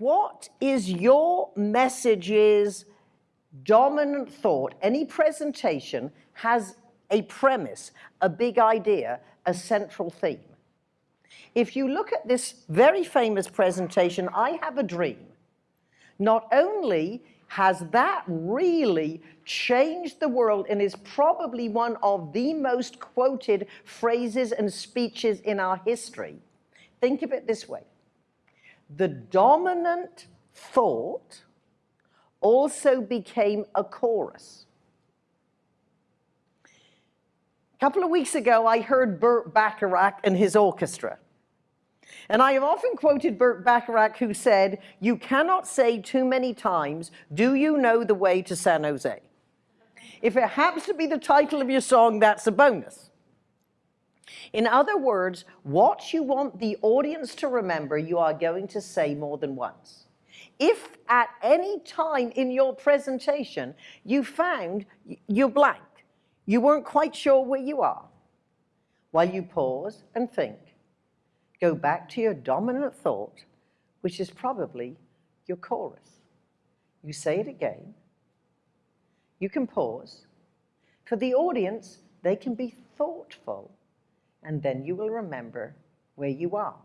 what is your message's dominant thought? Any presentation has a premise, a big idea, a central theme. If you look at this very famous presentation, I Have a Dream, not only has that really changed the world and is probably one of the most quoted phrases and speeches in our history. Think of it this way. The dominant thought also became a chorus. A couple of weeks ago, I heard Burt Bacharach and his orchestra. And I have often quoted Burt Bacharach who said, you cannot say too many times, do you know the way to San Jose? If it happens to be the title of your song, that's a bonus. In other words, what you want the audience to remember, you are going to say more than once. If at any time in your presentation you found you're blank, you weren't quite sure where you are, while you pause and think, go back to your dominant thought, which is probably your chorus. You say it again. You can pause. For the audience, they can be thoughtful, and then you will remember where you are.